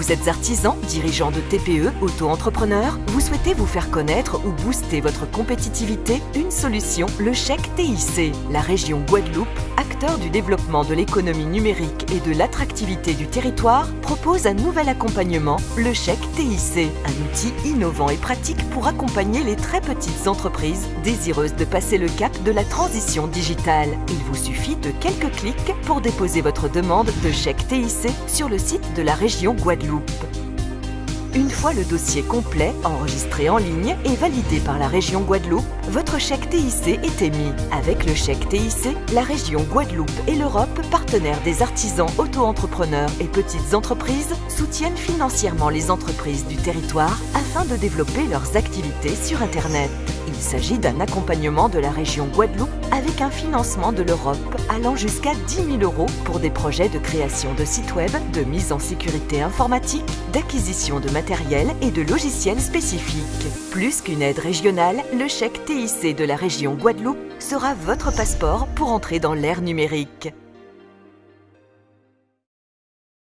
Vous êtes artisan, dirigeant de TPE, auto-entrepreneur Vous souhaitez vous faire connaître ou booster votre compétitivité? Une solution, le chèque TIC. La région Guadeloupe, du développement de l'économie numérique et de l'attractivité du territoire, propose un nouvel accompagnement, le chèque TIC. Un outil innovant et pratique pour accompagner les très petites entreprises désireuses de passer le cap de la transition digitale. Il vous suffit de quelques clics pour déposer votre demande de chèque TIC sur le site de la région Guadeloupe. Une fois le dossier complet, enregistré en ligne et validé par la région Guadeloupe, votre chèque TIC est émis. Avec le chèque TIC, la région Guadeloupe et l'Europe, partenaires des artisans, auto-entrepreneurs et petites entreprises, soutiennent financièrement les entreprises du territoire afin de développer leurs activités sur Internet. Il s'agit d'un accompagnement de la région Guadeloupe avec un financement de l'Europe allant jusqu'à 10 000 euros pour des projets de création de sites web, de mise en sécurité informatique, d'acquisition de matériel et de logiciels spécifiques. Plus qu'une aide régionale, le chèque TIC de la région Guadeloupe sera votre passeport pour entrer dans l'ère numérique.